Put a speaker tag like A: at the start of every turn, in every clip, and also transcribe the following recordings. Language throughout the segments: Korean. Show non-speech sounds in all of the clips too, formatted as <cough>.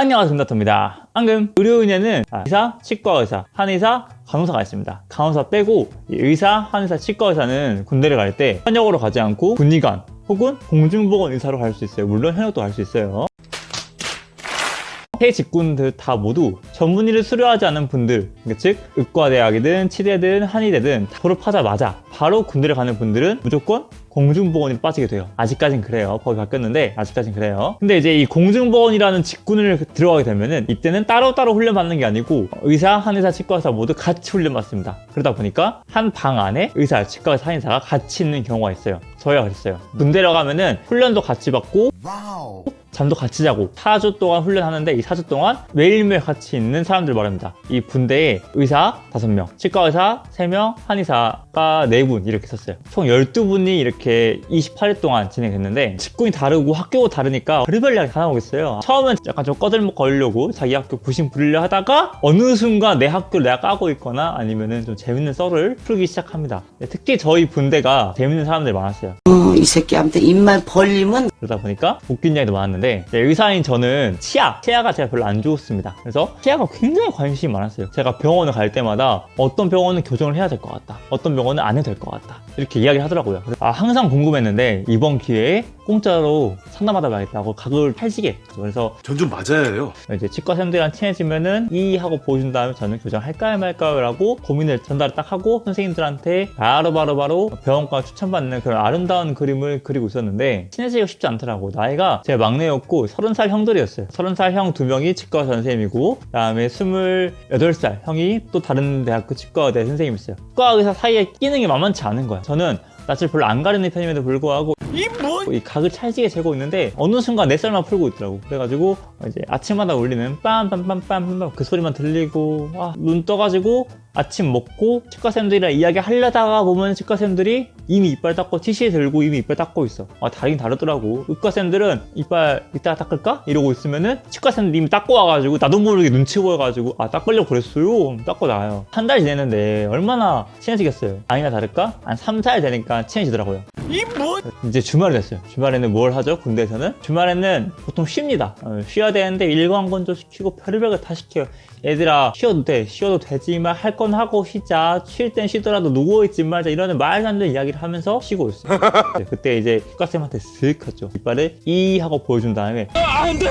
A: 안녕하세요 금다토입니다. 방금 의료인에는 의사, 치과의사, 한의사, 간호사가 있습니다. 간호사 빼고 이 의사, 한의사, 치과의사는 군대를 갈 때 현역으로 가지 않고 군의관 혹은 공중보건 의사로 갈 수 있어요. 물론 현역도 갈 수 있어요. 해 직군들 다 모두 전문의를 수료하지 않은 분들 즉 의과대학이든 치대든 한의대든 다 졸업하자마자 바로 군대를 가는 분들은 무조건 공중보건이 빠지게 돼요. 아직까진 그래요. 법이 바뀌었는데 아직까진 그래요. 근데 이제 이 공중보건이라는 직군을 들어가게 되면은 이때는 따로따로 훈련받는 게 아니고 의사, 한의사, 치과의사 모두 같이 훈련받습니다. 그러다 보니까 한 방 안에 의사, 치과의사, 한의사가 같이 있는 경우가 있어요. 저희가 그랬어요. 군대로 가면은 훈련도 같이 받고 잠도 같이 자고 4주 동안 훈련하는데 이 4주 동안 매일매일 같이 있는 사람들 말입니다. 이 분대에 의사 5명, 치과 의사 3명, 한의사가 4분 이렇게 있었어요. 총 12분이 이렇게 28일 동안 진행했는데 직군이 다르고 학교가 다르니까 별의별 이야기 다 나오겠어요. 처음엔 약간 좀 꺼들먹 걸려고 자기 학교 부심 부리려 하다가 어느 순간 내 학교를 내가 까고 있거나 아니면은 좀 재밌는 썰을 풀기 시작합니다. 특히 저희 분대가 재밌는 사람들이 많았어요.
B: 어, 이 새끼한테 입만 벌리면
A: 그러다 보니까 웃긴 이야기도 많았는데 의사인 저는 치아, 치아가 제가 별로 안 좋습니다. 그래서 치아가 굉장히 관심이 많았어요. 제가 병원을 갈 때마다 어떤 병원은 교정을 해야 될 것 같다. 어떤 병원은 안 해도 될 것 같다. 이렇게 이야기를 하더라고요. 아, 항상 궁금했는데 이번 기회에 공짜로 상담하다 가겠다고 각을 했죠. 그래서
C: 전 좀 맞아야 해요.
A: 이제 치과생들이랑 친해지면은 이 하고 보여준 다음에 저는 교정할까요 말까요 라고 고민을 전달을 딱 하고 선생님들한테 바로바로 바로 병원과 추천받는 그런 아름다운 그림을 그리고 있었는데 친해지기가 쉽지 않더라고. 나이가 제 막내였고 30살 형들이었어요. 30살 형 두 명이 치과 선생님이고 그 다음에 28살 형이 또 다른 대학교 치과대 선생님이었어요. 치과 의사 사이에 끼는 게 만만치 않은 거야. 저는 낯을 별로 안 가리는 편임에도 불구하고 이 각을 찰지게 재고 있는데 어느 순간 내 쌀만 풀고 있더라고. 그래가지고 이제 아침마다 울리는 빰빰빰빰빰 그 소리만 들리고 와, 눈 떠가지고 아침 먹고 치과쌤들이랑 이야기 하려다가 보면 치과쌤들이 이미 이빨 닦고 티시 들고 이미 이빨 닦고 있어 아 다르긴 다르더라고 의과쌤들은 이빨 이따가 닦을까? 이러고 있으면은 치과쌤들 이미 닦고 와가지고 나도 모르게 눈치 보여가지고 아 닦으려고 그랬어요 닦고 나와요 한 달 지냈는데 얼마나 친해지겠어요 아니나 다를까? 한 3, 4일 되니까 친해지더라고요 이제 주말이 됐어요. 주말에는 뭘 하죠? 군대에서는? 주말에는 보통 쉽니다. 어, 쉬어야 되는데 일광건조 시키고 별의별 거 다 시켜요. 얘들아 쉬어도 돼. 쉬어도 되지만 할 건 하고 쉬자. 쉴 땐 쉬더라도 누워있지 말자. 이러는 말도 안 되는 이야기를 하면서 쉬고 있어요. <laughs> 네, 그때 이제 국가쌤한테 슥 하죠. 이빨을 이 하고 보여준 다음에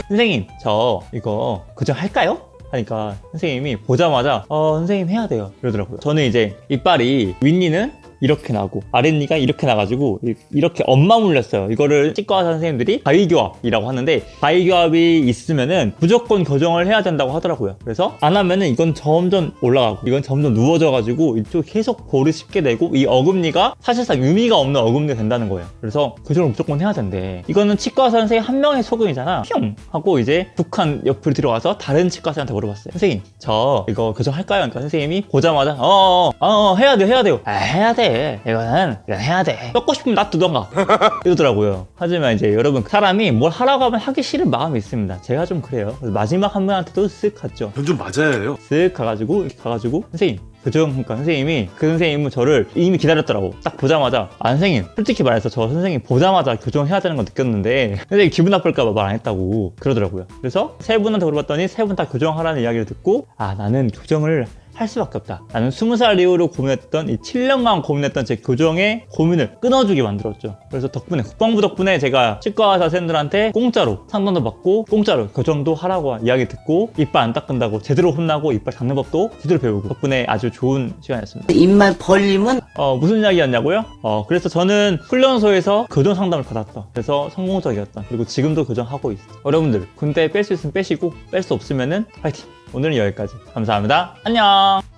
A: 선생님 저 이거 그저 할까요? 하니까 선생님이 보자마자 어 선생님 해야 돼요 이러더라고요 저는 이제 이빨이 윗니는 이렇게 나고 아랫니가 이렇게 나가지고 이- 이렇게 엄마 물렸어요. 이거를 치과 선생님들이 바위교합이라고 하는데 바위교합이 있으면은 무조건 교정을 해야 된다고 하더라고요. 그래서 안 하면은 이건 점점 올라가고 이건 점점 누워져 가지고 이쪽 계속 볼을 씹게 되고 이 어금니가 사실상 의미가 없는 어금니가 된다는 거예요. 그래서 교정을 무조건 해야 된대. 이거는 치과 선생님 한 명의 소견이잖아. 뿅 하고 이제 북한 옆으로 들어가서 다른 치과 의사한테 물어봤어요. 선생님 저 이거 교정할까요? 그러니까 선생님이 보자마자 어어 어, 어, 해야 돼요 해야 돼요. 아 해야 돼 이거는 이건 해야 돼. 꺾고 싶으면 놔두던가. <laughs> 이러더라고요. 하지만 이제 여러분 사람이 뭘 하라고 하면 하기 싫은 마음이 있습니다. 제가 좀 그래요. 그래서 마지막 한 분한테도 쓱 갔죠.
C: 전 좀 맞아야 해요.
A: 쓱 가가지고 이렇게 가가지고 선생님 교정 그러니까 선생님이 그 선생님은 저를 이미 기다렸더라고. 딱 보자마자 아 선생님 솔직히 말해서 저 선생님 보자마자 교정해야 되는 거 느꼈는데 <laughs> 선생님 기분 나쁠까 봐 말 안 했다고 그러더라고요. 그래서 세 분한테 물어봤더니 세 분 다 교정하라는 이야기를 듣고 아 나는 교정을 할 수밖에 없다. 나는 20살 이후로 고민했던 이 7년간 고민했던 제 교정의 고민을 끊어주게 만들었죠. 그래서 덕분에 국방부 덕분에 제가 치과 의사 선생님들한테 공짜로 상담도 받고 공짜로 교정도 하라고 이야기 듣고 이빨 안 닦는다고 제대로 혼나고 이빨 닦는 법도 제대로 배우고 덕분에 아주 좋은 시간이었습니다.
B: 입만 벌리면
A: 어, 무슨 이야기였냐고요? 어, 그래서 저는 훈련소에서 교정 상담을 받았다. 그래서 성공적이었다. 그리고 지금도 교정하고 있어. 여러분들, 군대 뺄 수 있으면 빼시고, 뺄 수 없으면 은 파이팅! 오늘은 여기까지. 감사합니다. 안녕!